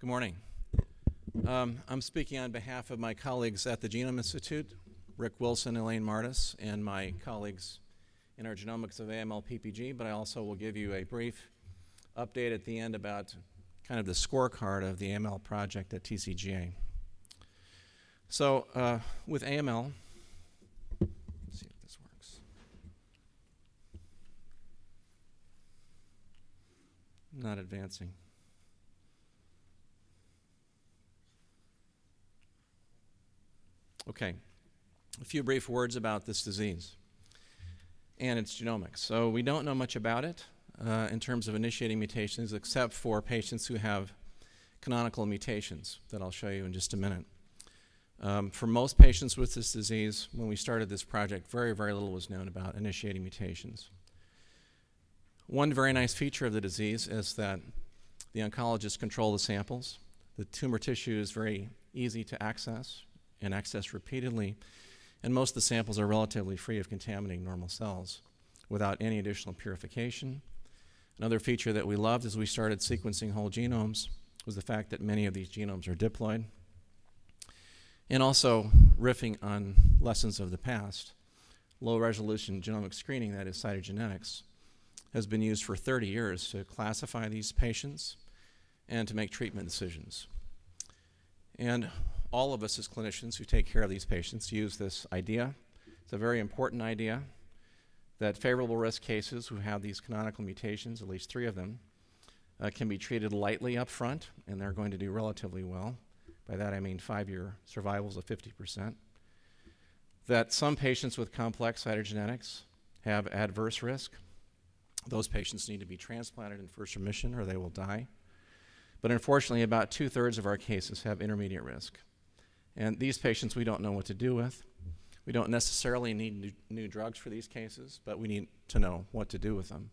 Good morning. Um, I'm speaking on behalf of my colleagues at the Genome Institute, Rick Wilson, Elaine Mardis, and my colleagues in our genomics of AML PPG, but I also will give you a brief update at the end about kind of the scorecard of the AML project at TCGA. So uh, with AML, see if this works. Not advancing. Okay, a few brief words about this disease and its genomics. So we don't know much about it uh, in terms of initiating mutations except for patients who have canonical mutations that I'll show you in just a minute. Um, for most patients with this disease, when we started this project, very, very little was known about initiating mutations. One very nice feature of the disease is that the oncologists control the samples. The tumor tissue is very easy to access and accessed repeatedly, and most of the samples are relatively free of contaminating normal cells without any additional purification. Another feature that we loved as we started sequencing whole genomes was the fact that many of these genomes are diploid. And also, riffing on lessons of the past, low resolution genomic screening, that is cytogenetics, has been used for 30 years to classify these patients and to make treatment decisions. And all of us as clinicians who take care of these patients use this idea. It's a very important idea that favorable risk cases who have these canonical mutations, at least three of them, uh, can be treated lightly up front, and they're going to do relatively well. By that I mean five-year survivals of 50%. That some patients with complex cytogenetics have adverse risk. Those patients need to be transplanted in first remission or they will die. But unfortunately, about two-thirds of our cases have intermediate risk. And these patients we don't know what to do with. We don't necessarily need new, new, drugs for these cases, but we need to know what to do with them.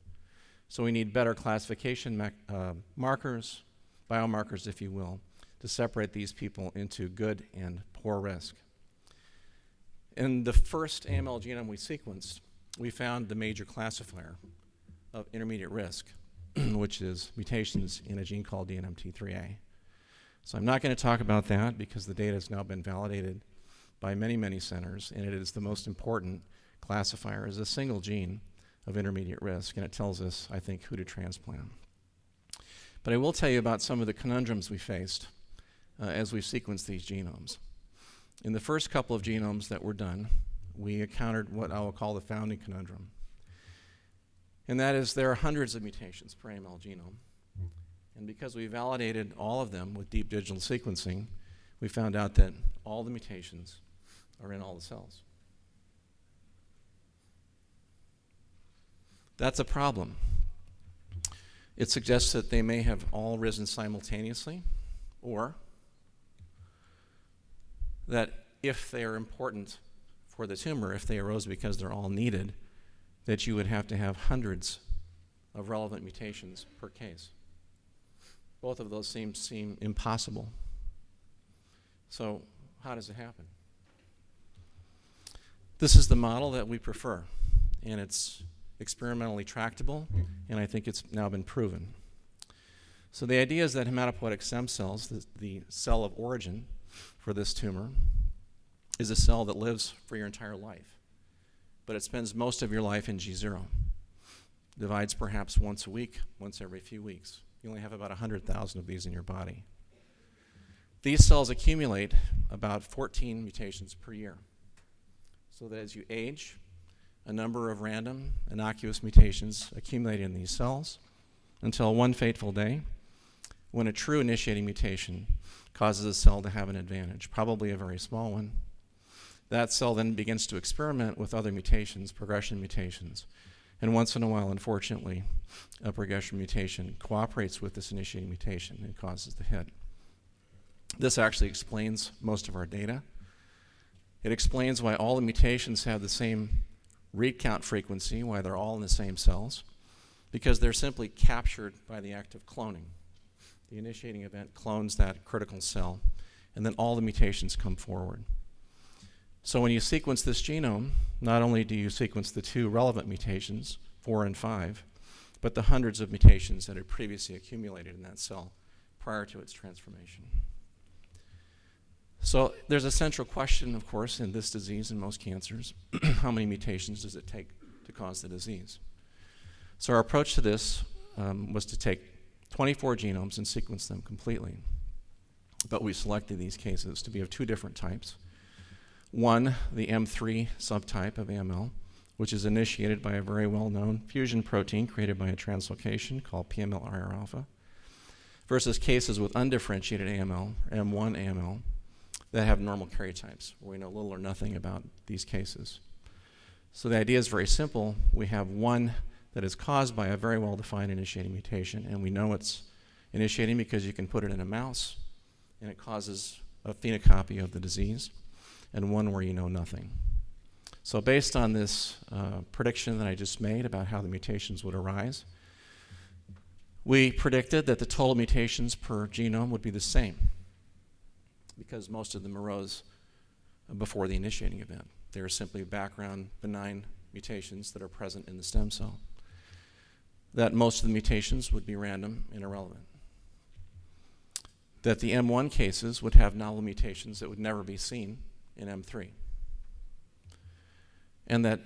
So we need better classification uh, markers, biomarkers, if you will, to separate these people into good and poor risk. In the first AML genome we sequenced, we found the major classifier of intermediate risk, which is mutations in a gene called DNMT3A. So I'm not going to talk about that because the data has now been validated by many, many centers, and it is the most important classifier as a single gene of intermediate risk, and it tells us, I think, who to transplant. But I will tell you about some of the conundrums we faced uh, as we sequenced these genomes. In the first couple of genomes that were done, we encountered what I will call the founding conundrum. And that is there are hundreds of mutations per AML genome. And because we validated all of them with deep digital sequencing, we found out that all the mutations are in all the cells. That's a problem. It suggests that they may have all risen simultaneously, or that if they are important for the tumor, if they arose because they're all needed, that you would have to have hundreds of relevant mutations per case. Both of those seem, seem impossible. So how does it happen? This is the model that we prefer, and it's experimentally tractable, and I think it's now been proven. So the idea is that hematopoietic stem cells, the, the cell of origin for this tumor, is a cell that lives for your entire life, but it spends most of your life in G0. Divides perhaps once a week, once every few weeks. You only have about 100,000 of these in your body. These cells accumulate about 14 mutations per year. So that as you age, a number of random innocuous mutations accumulate in these cells until one fateful day when a true initiating mutation causes a cell to have an advantage, probably a very small one. That cell then begins to experiment with other mutations, progression mutations, and once in a while, unfortunately, a progression mutation cooperates with this initiating mutation and causes the hit. This actually explains most of our data. It explains why all the mutations have the same read count frequency, why they're all in the same cells, because they're simply captured by the act of cloning. The initiating event clones that critical cell, and then all the mutations come forward. So when you sequence this genome, not only do you sequence the two relevant mutations, four and five, but the hundreds of mutations that had previously accumulated in that cell prior to its transformation. So there's a central question, of course, in this disease and most cancers. How many mutations does it take to cause the disease? So our approach to this um, was to take 24 genomes and sequence them completely. But we selected these cases to be of two different types. One, the M3 subtype of AML, which is initiated by a very well-known fusion protein created by a translocation called PML-RAR alpha, versus cases with undifferentiated AML, M1 AML, that have normal karyotypes, where we know little or nothing about these cases. So the idea is very simple. We have one that is caused by a very well-defined initiating mutation, and we know it's initiating because you can put it in a mouse, and it causes a phenocopy of the disease, and one where you know nothing. So based on this uh, prediction that I just made about how the mutations would arise, we predicted that the total mutations per genome would be the same because most of them arose before the initiating event. They are simply background benign mutations that are present in the stem cell. That most of the mutations would be random and irrelevant. That the M1 cases would have novel mutations that would never be seen in M3 and that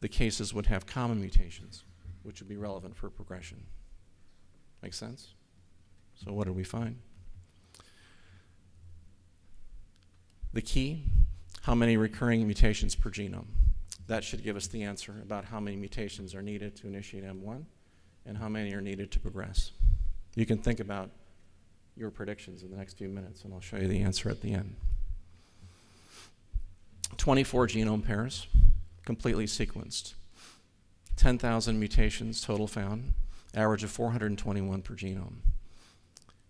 the cases would have common mutations, which would be relevant for progression. Make sense? So what did we find? The key, how many recurring mutations per genome? That should give us the answer about how many mutations are needed to initiate M1 and how many are needed to progress. You can think about your predictions in the next few minutes, and I'll show you the answer at the end. 24 genome pairs completely sequenced. 10,000 mutations total found, average of 421 per genome.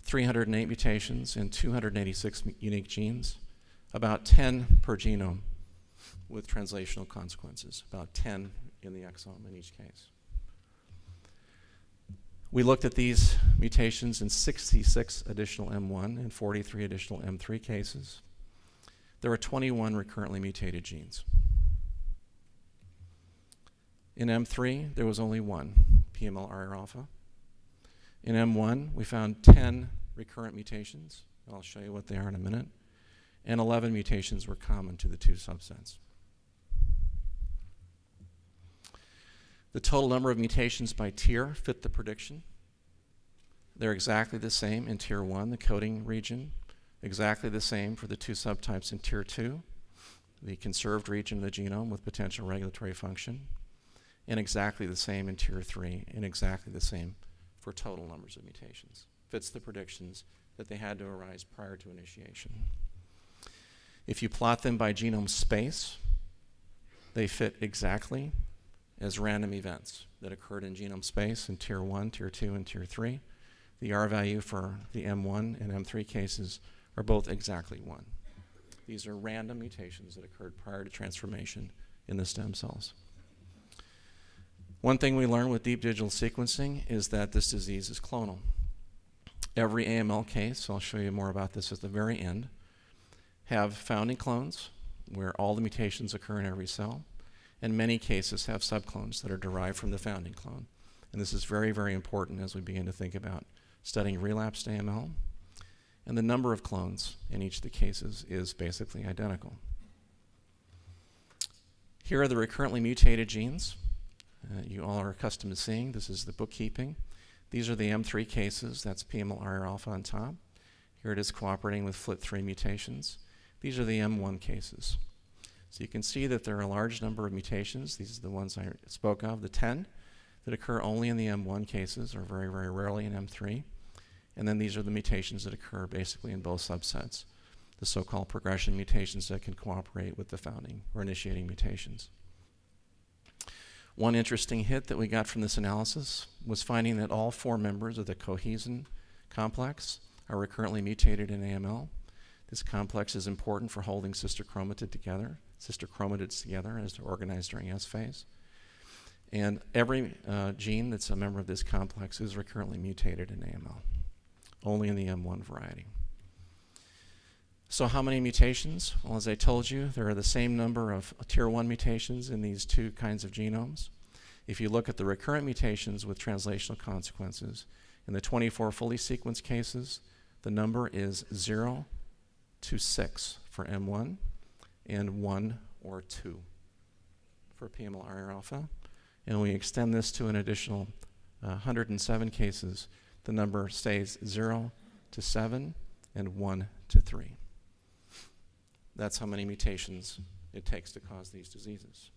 308 mutations in 286 unique genes, about 10 per genome with translational consequences, about 10 in the exome in each case. We looked at these mutations in 66 additional M1 and 43 additional M3 cases. There were 21 recurrently mutated genes. In M3, there was only one, PML-RAR alpha. In M1, we found 10 recurrent mutations. I'll show you what they are in a minute. And 11 mutations were common to the two subsets. The total number of mutations by tier fit the prediction. They're exactly the same in tier 1, the coding region, exactly the same for the two subtypes in tier 2, the conserved region of the genome with potential regulatory function, and exactly the same in tier 3 and exactly the same for total numbers of mutations. Fits the predictions that they had to arise prior to initiation. If you plot them by genome space, they fit exactly as random events that occurred in genome space in tier 1, tier 2, and tier 3. The R value for the M1 and M3 cases are both exactly 1. These are random mutations that occurred prior to transformation in the stem cells. One thing we learned with deep digital sequencing is that this disease is clonal. Every AML case, I'll show you more about this at the very end, have founding clones where all the mutations occur in every cell, and many cases have subclones that are derived from the founding clone. And this is very, very important as we begin to think about studying relapsed AML. And the number of clones in each of the cases is basically identical. Here are the recurrently mutated genes uh, you all are accustomed to seeing. This is the bookkeeping. These are the M3 cases. That's PML-RAR alpha on top. Here it is cooperating with FLT3 mutations. These are the M1 cases. So you can see that there are a large number of mutations. These are the ones I spoke of, the 10 that occur only in the M1 cases or very, very rarely in M3. And then these are the mutations that occur basically in both subsets, the so-called progression mutations that can cooperate with the founding or initiating mutations. One interesting hit that we got from this analysis was finding that all four members of the cohesin complex are recurrently mutated in AML. This complex is important for holding sister chromatid together, sister chromatids together as they're organized during S phase. And every uh, gene that's a member of this complex is recurrently mutated in AML, only in the M1 variety. So how many mutations? Well, as I told you, there are the same number of tier 1 mutations in these two kinds of genomes. If you look at the recurrent mutations with translational consequences, in the 24 fully sequenced cases, The number is 0 to 6 for M1 and 1 or 2 for PMLR alpha. And we extend this to an additional uh, 107 cases. The number stays 0 to 7 and 1 to 3. That's how many mutations it takes to cause these diseases.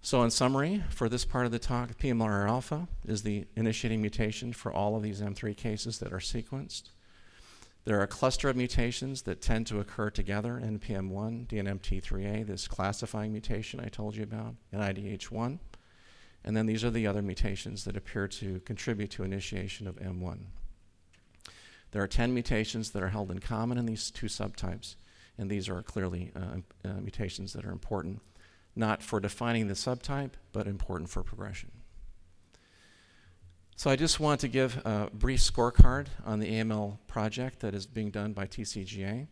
So in summary, for this part of the talk, PMLR alpha is the initiating mutation for all of these M3 cases that are sequenced. There are a cluster of mutations that tend to occur together, NPM1, DNMT3A, this classifying mutation I told you about, and IDH1. And then these are the other mutations that appear to contribute to initiation of M1. There are 10 mutations that are held in common in these two subtypes, and these are clearly uh, uh, mutations that are important, not for defining the subtype, but important for progression. So I just want to give a brief scorecard on the AML project that is being done by TCGA.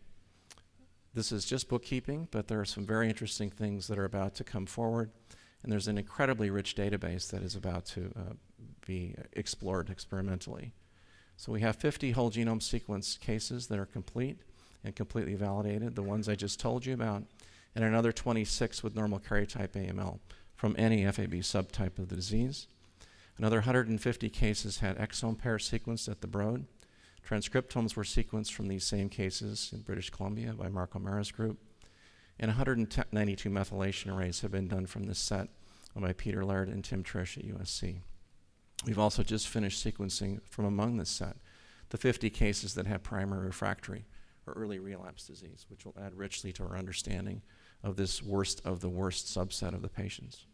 This is just bookkeeping, but there are some very interesting things that are about to come forward, and there's an incredibly rich database that is about to uh, be explored experimentally. So we have 50 whole genome sequence cases that are complete and completely validated, the ones I just told you about, and another 26 with normal karyotype AML from any FAB subtype of the disease. Another 150 cases had exome pair sequenced at the Broad. Transcriptomes were sequenced from these same cases in British Columbia by Marco Marra's group. And 192 methylation arrays have been done from this set by Peter Laird and Tim Triche at USC. We've also just finished sequencing from among this set the 50 cases that have primary refractory or early relapse disease, which will add richly to our understanding of this worst of the worst subset of the patients.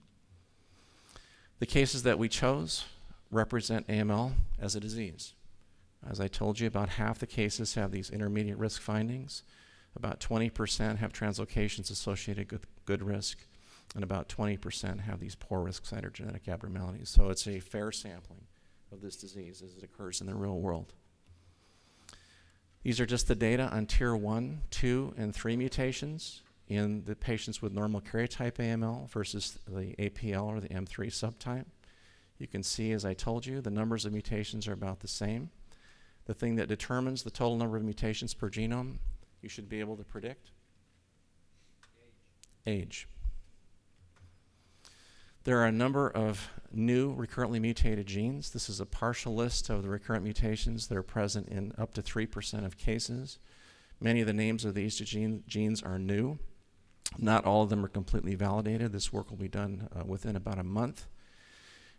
The cases that we chose represent AML as a disease. As I told you, about half the cases have these intermediate risk findings. About 20% have translocations associated with good risk, and about 20% have these poor risk cytogenetic abnormalities. So it's a fair sampling of this disease as it occurs in the real world. These are just the data on tier 1, 2, and 3 mutations in the patients with normal karyotype AML versus the APL or the M3 subtype. You can see, as I told you, the numbers of mutations are about the same. The thing that determines the total number of mutations per genome, you should be able to predict? Age. There are a number of new recurrently mutated genes. This is a partial list of the recurrent mutations that are present in up to 3% of cases. Many of the names of these gene, genes are new. Not all of them are completely validated. This work will be done uh, within about a month.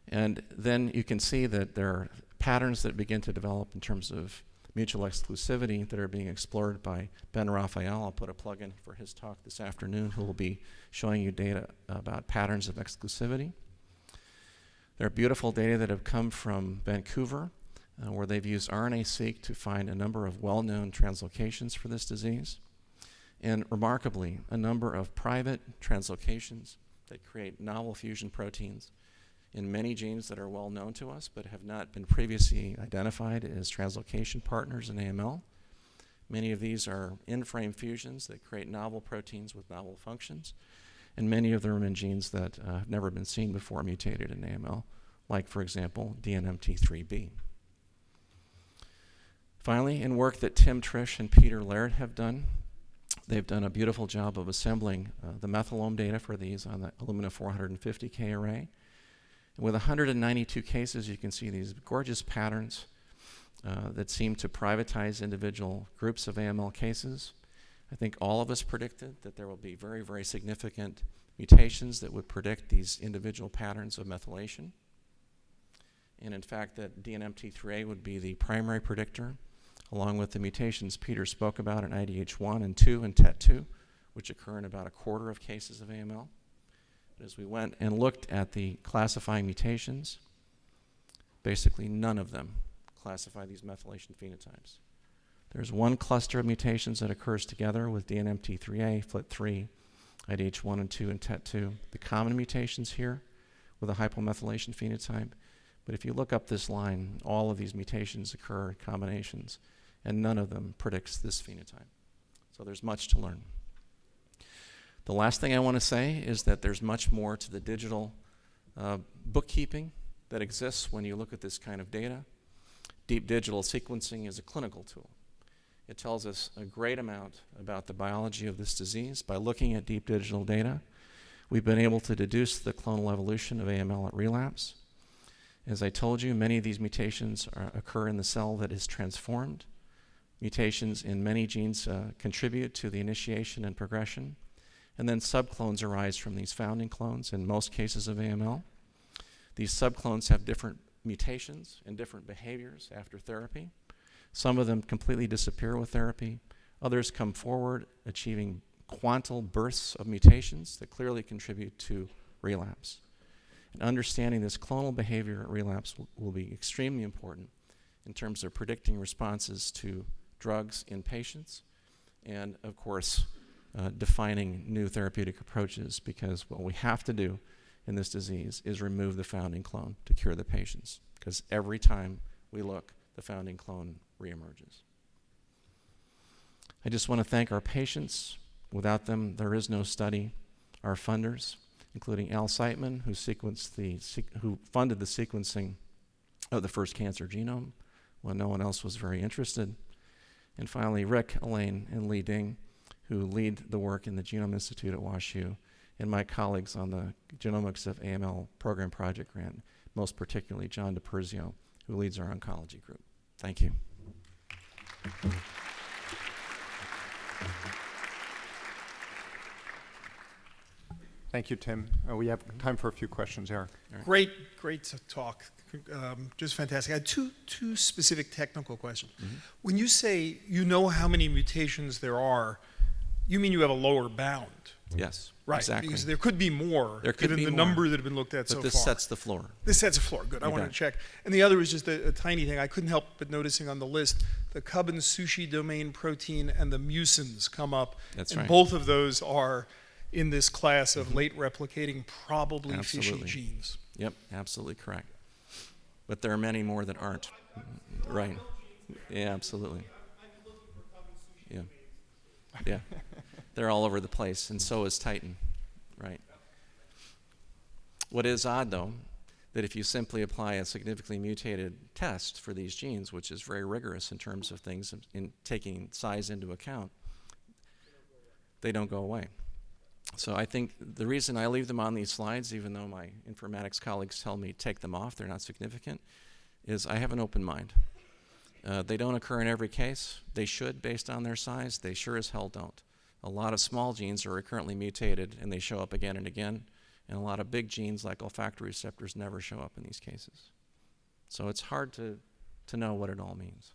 And then you can see that there are patterns that begin to develop in terms of mutual exclusivity that are being explored by Ben Raphael. I'll put a plug in for his talk this afternoon, who will be showing you data about patterns of exclusivity. There are beautiful data that have come from Vancouver, uh, where they've used RNA-seq to find a number of well-known translocations for this disease and remarkably, a number of private translocations that create novel fusion proteins in many genes that are well known to us but have not been previously identified as translocation partners in AML. Many of these are in-frame fusions that create novel proteins with novel functions, and many of them are in genes that uh, have never been seen before mutated in AML, like, for example, DNMT3B. Finally, in work that Tim Triche and Peter Laird have done, They've done a beautiful job of assembling uh, the methylome data for these on the Illumina 450K array. With 192 cases, you can see these gorgeous patterns uh, that seem to privatize individual groups of AML cases. I think all of us predicted that there will be very, very significant mutations that would predict these individual patterns of methylation. And in fact, that DNMT3A would be the primary predictor along with the mutations Peter spoke about in IDH1 and 2 and TET2, which occur in about a quarter of cases of AML. As we went and looked at the classifying mutations, basically none of them classify these methylation phenotypes. There's one cluster of mutations that occurs together with DNMT3A, FLT3, IDH1 and 2, and TET2. The common mutations here with a hypomethylation phenotype. But if you look up this line, all of these mutations occur in combinations and none of them predicts this phenotype. So there's much to learn. The last thing I want to say is that there's much more to the digital uh, bookkeeping that exists when you look at this kind of data. Deep digital sequencing is a clinical tool. It tells us a great amount about the biology of this disease. By looking at deep digital data, we've been able to deduce the clonal evolution of AML at relapse. As I told you, many of these mutations are, occur in the cell that is transformed. Mutations in many genes uh, contribute to the initiation and progression. And then subclones arise from these founding clones in most cases of AML. These subclones have different mutations and different behaviors after therapy. Some of them completely disappear with therapy. Others come forward achieving quantal bursts of mutations that clearly contribute to relapse. And understanding this clonal behavior at relapse will, will be extremely important in terms of predicting responses to drugs in patients and, of course, uh, defining new therapeutic approaches because what we have to do in this disease is remove the founding clone to cure the patients because every time we look, the founding clone reemerges. I just want to thank our patients. Without them, there is no study. Our funders, including Al Siteman, who sequenced the who funded the sequencing of the first cancer genome when no one else was very interested. And finally, Rick, Elaine, and Li Ding, who lead the work in the Genome Institute at WashU, and my colleagues on the Genomics of AML Program Project Grant, most particularly John DiPersio, who leads our oncology group. Thank you. Thank you, Tim. Uh, we have time for a few questions, Eric. Great, great talk. Um, just fantastic. I had two, two specific technical questions. Mm-hmm. When you say you know how many mutations there are, you mean you have a lower bound, Yes, right? exactly. Because there could be more, There could given be the more. number that have been looked at so but so this sets the floor. This sets a floor. Good. I You wanted bet. to check. And the other is just a, a tiny thing. I couldn't help but noticing on the list the CUB and Sushi domain protein and the mucins come up. That's and right. both of those are in this class of mm-hmm. late replicating, probably fishy Absolutely. genes. Yep, absolutely correct. But there are many more that aren't. Right. Yeah, absolutely. Yeah. Yeah. They're all over the place, and so is titin. Right. What is odd, though, that if you simply apply a significantly mutated test for these genes, which is very rigorous in terms of things in taking size into account, they don't go away. So I think the reason I leave them on these slides, even though my informatics colleagues tell me take them off, they're not significant, is I have an open mind. Uh, they don't occur in every case. They should based on their size. They sure as hell don't. A lot of small genes are recurrently mutated and they show up again and again. And a lot of big genes like olfactory receptors never show up in these cases. So it's hard to, to know what it all means.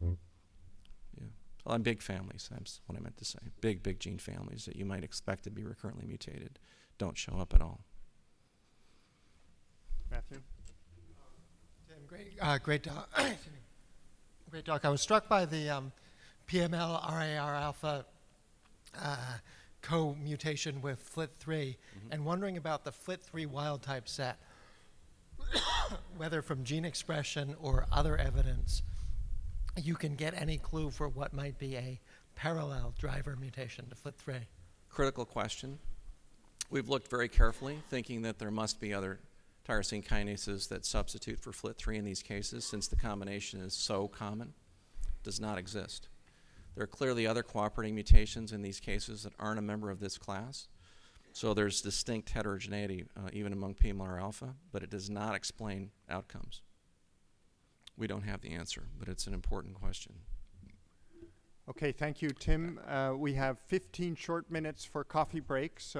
Yeah. A lot of big families, that's what I meant to say. Big, big gene families that you might expect to be recurrently mutated don't show up at all. Matthew? Tim, great, uh, great talk. great talk. I was struck by the um, PML RAR alpha uh, co-mutation with FLT3, and wondering about the FLT3 wild type set, whether from gene expression or other evidence, you can get any clue for what might be a parallel driver mutation to FLT3. critical question. We've looked very carefully, thinking that there must be other tyrosine kinases that substitute for FLT3 in these cases, since the combination is so common, does not exist. There are clearly other cooperating mutations in these cases that aren't a member of this class. So there's distinct heterogeneity uh, even among PMLR alpha, but it does not explain outcomes. We don't have the answer, but it's an important question. Okay, thank you, Tim. Uh, we have 15 short minutes for coffee break, so